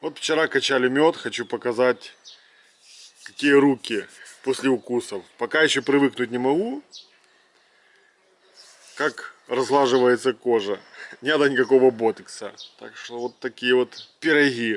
Вот вчера качали мед, хочу показать, какие руки после укусов. Пока еще привыкнуть не могу, как разлаживается кожа. Не надо никакого ботекса. Так что вот такие вот пироги.